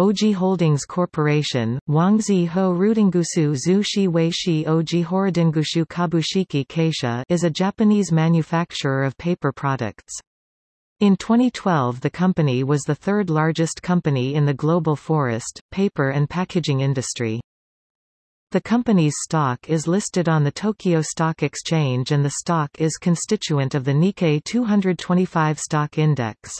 Oji Holdings Corporation, Wangzi Ho Rudingusu Zu Shi Wei Shi Oji Horodingushu Kabushiki Keisha is a Japanese manufacturer of paper products. In 2012 the company was the third largest company in the global forest, paper and packaging industry. The company's stock is listed on the Tokyo Stock Exchange and the stock is constituent of the Nikkei 225 stock index.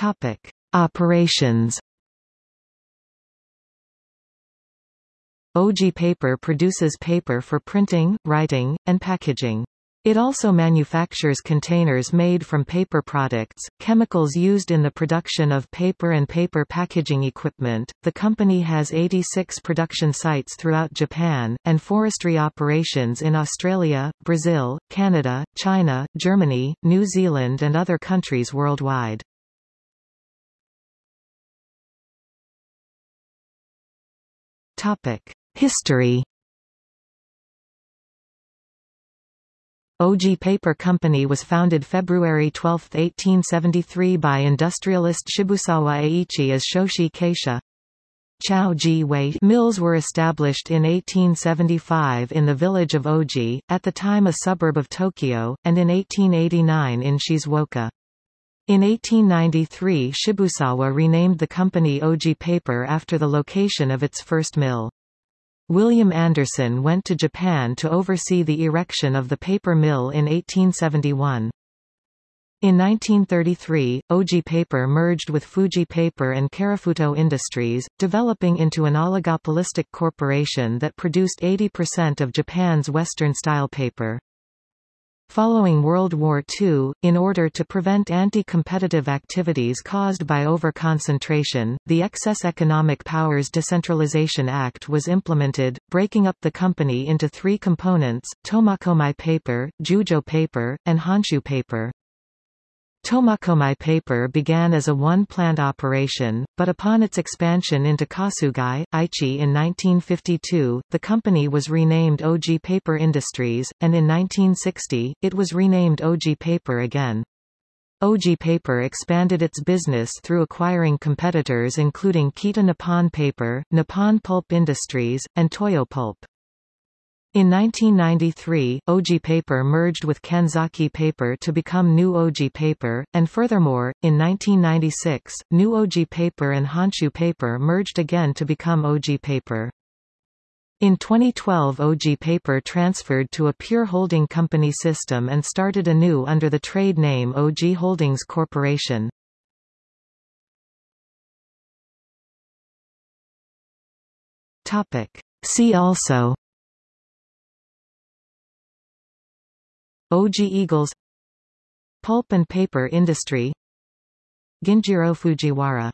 Topic: Operations. Oji Paper produces paper for printing, writing, and packaging. It also manufactures containers made from paper products, chemicals used in the production of paper and paper packaging equipment. The company has 86 production sites throughout Japan, and forestry operations in Australia, Brazil, Canada, China, Germany, New Zealand, and other countries worldwide. History Oji Paper Company was founded February 12, 1873 by industrialist Shibusawa Eiichi as Shoshi Keisha. Ji Wei mills were established in 1875 in the village of Oji, at the time a suburb of Tokyo, and in 1889 in Shizuoka. In 1893 Shibusawa renamed the company Oji Paper after the location of its first mill. William Anderson went to Japan to oversee the erection of the paper mill in 1871. In 1933, Oji Paper merged with Fuji Paper and Karafuto Industries, developing into an oligopolistic corporation that produced 80% of Japan's Western-style paper. Following World War II, in order to prevent anti-competitive activities caused by overconcentration, the Excess Economic Powers Decentralization Act was implemented, breaking up the company into three components, Tomakomai paper, Jujo paper, and Honshu paper. Tomakomai paper began as a one-plant operation, but upon its expansion into Kasugai, Aichi in 1952, the company was renamed Oji Paper Industries, and in 1960, it was renamed Oji Paper again. Oji Paper expanded its business through acquiring competitors including Kita Nippon Paper, Nippon Pulp Industries, and Toyo Pulp. In 1993, Oji Paper merged with Kanzaki Paper to become New Oji Paper, and furthermore, in 1996, New Oji Paper and Honshu Paper merged again to become Oji Paper. In 2012 Oji Paper transferred to a pure holding company system and started anew under the trade name Oji Holdings Corporation. See also Oji Eagles Pulp and paper industry Ginjiro Fujiwara